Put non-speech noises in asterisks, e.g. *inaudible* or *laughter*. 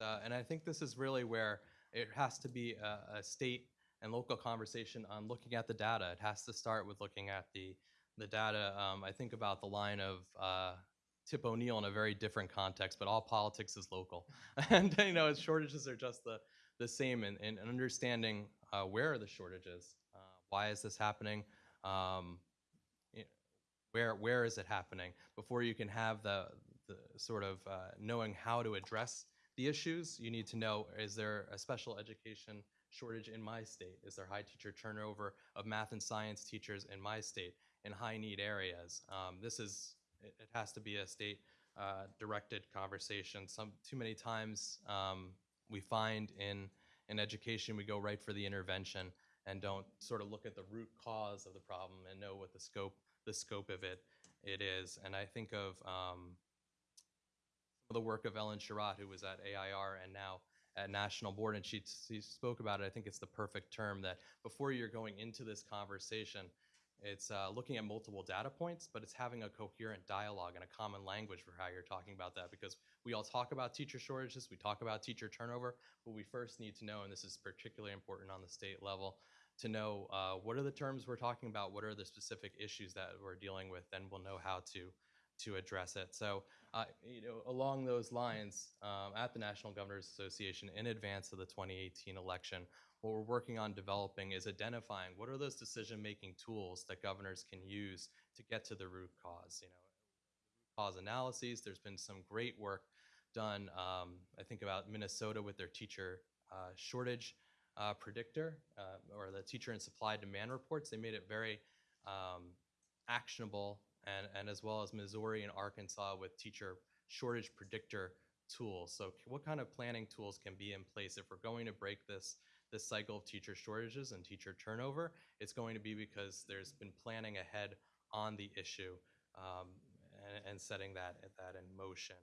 Uh, and I think this is really where it has to be a, a state and local conversation on looking at the data. It has to start with looking at the the data. Um, I think about the line of uh, Tip O'Neill in a very different context, but all politics is local, *laughs* and you know, shortages are just the the same. And in understanding uh, where are the shortages, uh, why is this happening, um, where where is it happening, before you can have the the sort of uh, knowing how to address the issues, you need to know, is there a special education shortage in my state? Is there high teacher turnover of math and science teachers in my state in high need areas? Um, this is, it, it has to be a state uh, directed conversation. Some, too many times um, we find in, in education, we go right for the intervention and don't sort of look at the root cause of the problem and know what the scope, the scope of it, it is. And I think of, um, of the work of Ellen Sherratt, who was at AIR and now at National Board, and she, she spoke about it. I think it's the perfect term that before you're going into this conversation, it's uh, looking at multiple data points, but it's having a coherent dialogue and a common language for how you're talking about that. Because we all talk about teacher shortages, we talk about teacher turnover, but we first need to know, and this is particularly important on the state level, to know uh, what are the terms we're talking about, what are the specific issues that we're dealing with, then we'll know how to to address it. So, uh, you know, along those lines, um, at the National Governors Association, in advance of the 2018 election, what we're working on developing is identifying what are those decision-making tools that governors can use to get to the root cause. You know, cause analyses. There's been some great work done. Um, I think about Minnesota with their teacher uh, shortage uh, predictor uh, or the teacher and supply demand reports. They made it very um, actionable and, and as well as Missouri and Arkansas with teacher shortage predictor tools. So what kind of planning tools can be in place if we're going to break this this cycle of teacher shortages and teacher turnover? It's going to be because there's been planning ahead on the issue um, and, and setting that that in motion.